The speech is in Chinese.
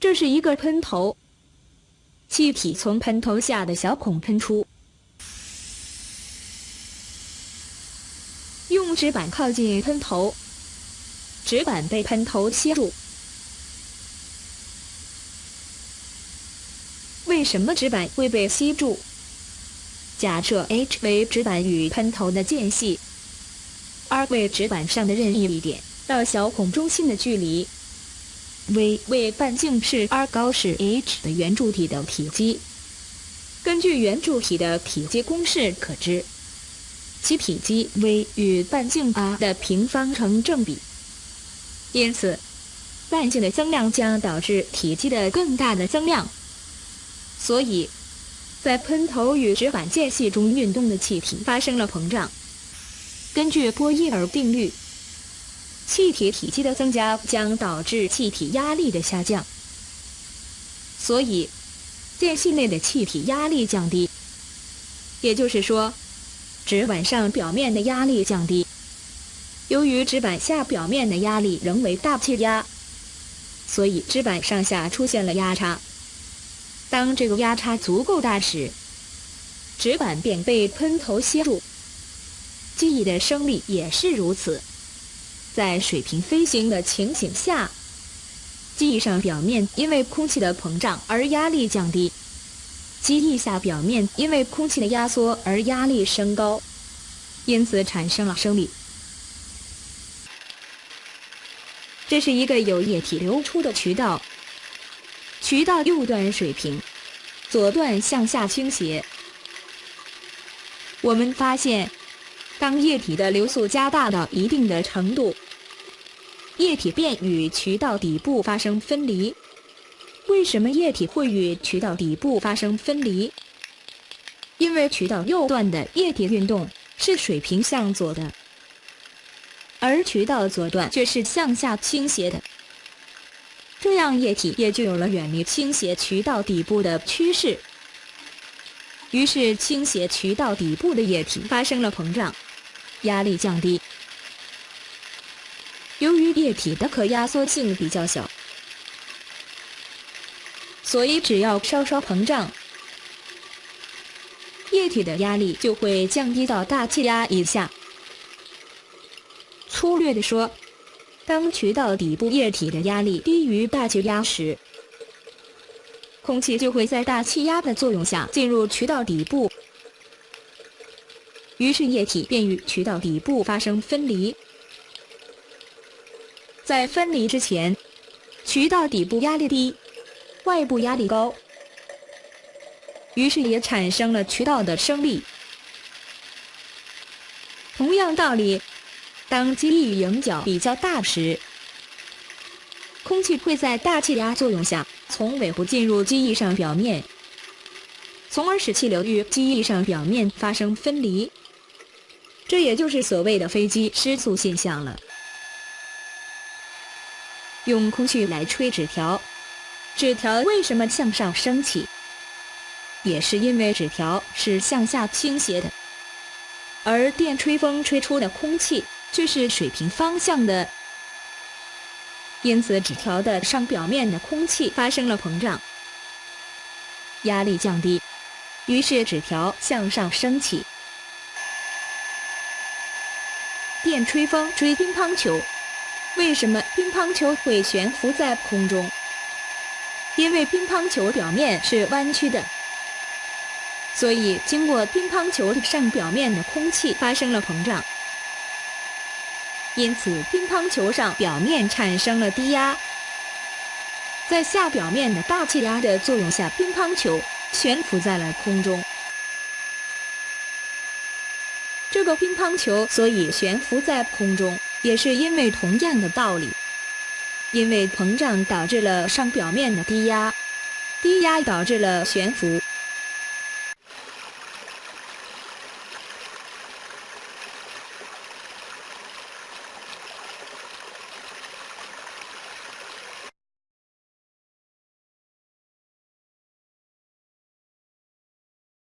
这是一个喷头，气体从喷头下的小孔喷出。用纸板靠近喷头，纸板被喷头吸住。为什么纸板会被吸住？假设 h 为纸板与喷头的间隙，r 为纸板上的任意一点到小孔中心的距离，v 为半径是 r 高是 h 的圆柱体的体积。根据圆柱体的体积公式可知，其体积 v 与半径 r 的平方成正比。因此，半径的增量将导致体积的更大的增量。所以，在喷头与纸板间隙中运动的气体发生了膨胀。根据波义耳定律，气体体积的增加将导致气体压力的下降。所以，间隙内的气体压力降低。也就是说，纸板上表面的压力降低。由于纸板下表面的压力仍为大气压，所以纸板上下出现了压差。当这个压差足够大时，纸板便被喷头吸住。记忆的升力也是如此。在水平飞行的情形下，机翼上表面因为空气的膨胀而压力降低，机翼下表面因为空气的压缩而压力升高，因此产生了升力。这是一个有液体流出的渠道。渠道右端水平，左段向下倾斜。我们发现，当液体的流速加大到一定的程度，液体便与渠道底部发生分离。为什么液体会与渠道底部发生分离？因为渠道右段的液体运动是水平向左的，而渠道左段却是向下倾斜的。这样液体也就有了远离倾斜渠道底部的趋势，于是倾斜渠道底部的液体发生了膨胀，压力降低。由于液体的可压缩性比较小，所以只要稍稍膨胀，液体的压力就会降低到大气压以下。粗略地说。当渠道底部液体的压力低于大气压时，空气就会在大气压的作用下进入渠道底部，于是液体便与渠道底部发生分离。在分离之前，渠道底部压力低，外部压力高，于是也产生了渠道的升力。同样道理。当机翼迎角比较大时，空气会在大气压作用下从尾部进入机翼上表面，从而使气流与机翼上表面发生分离。这也就是所谓的飞机失速现象了。用空气来吹纸条，纸条为什么向上升起？也是因为纸条是向下倾斜的，而电吹风吹出的空气。却是水平方向的，因此纸条的上表面的空气发生了膨胀，压力降低，于是纸条向上升起。电吹风吹乒乓球，为什么乒乓球会悬浮在空中？因为乒乓球表面是弯曲的，所以经过乒乓球上表面的空气发生了膨胀。因此，乒乓球上表面产生了低压，在下表面的大气压的作用下，乒乓球悬浮在了空中。这个乒乓球所以悬浮在空中，也是因为同样的道理，因为膨胀导致了上表面的低压，低压导致了悬浮。